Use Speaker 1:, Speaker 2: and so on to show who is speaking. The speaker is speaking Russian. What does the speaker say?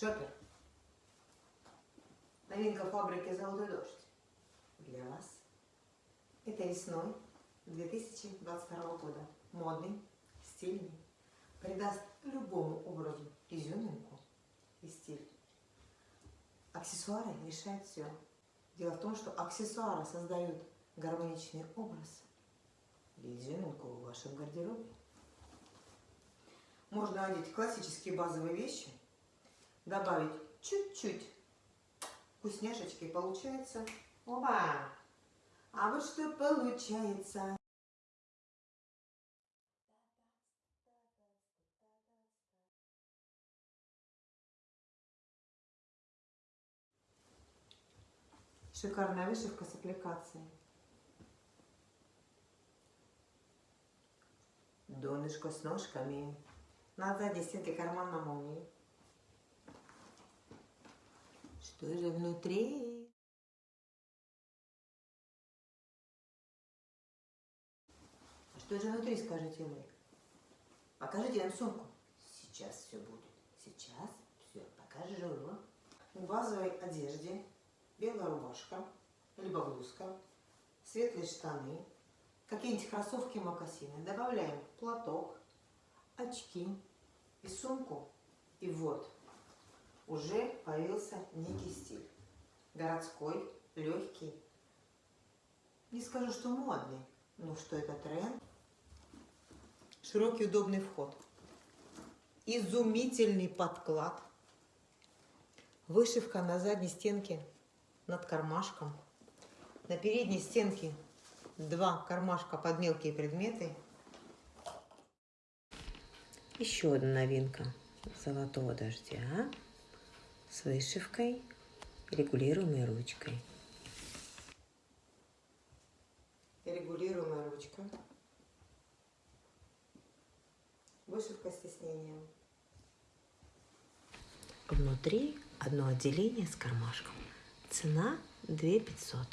Speaker 1: Шопер. Новинка фабрики «Золотой дождь» для вас. Это весной 2022 года. Модный, стильный. Придаст любому образу изюминку и стиль. Аксессуары решают все. Дело в том, что аксессуары создают гармоничный образ и изюминку в вашем гардеробе. Можно одеть классические базовые вещи, добавить чуть-чуть вкусняшечки, получается... Опа! А вот что получается. Шикарная вышивка с аппликацией. Донышко с ножками. На задней стенке карман на молнии. Что же внутри? А что же внутри, скажите вы? Покажите нам сумку. Сейчас все будет. Сейчас все покажу. В базовой одежде белая рубашка, либо блузка, светлые штаны, какие-нибудь кроссовки, мокасины. Добавляем платок, очки и сумку. И вот, уже появился некий. Городской, легкий. Не скажу, что модный, но что это тренд. Широкий удобный вход. Изумительный подклад. Вышивка на задней стенке над кармашком. На передней стенке два кармашка под мелкие предметы. Еще одна новинка золотого дождя с вышивкой, регулируемой ручкой. Регулируемая ручка. Вышивка с тиснением. Внутри одно отделение с кармашком. Цена 2 500.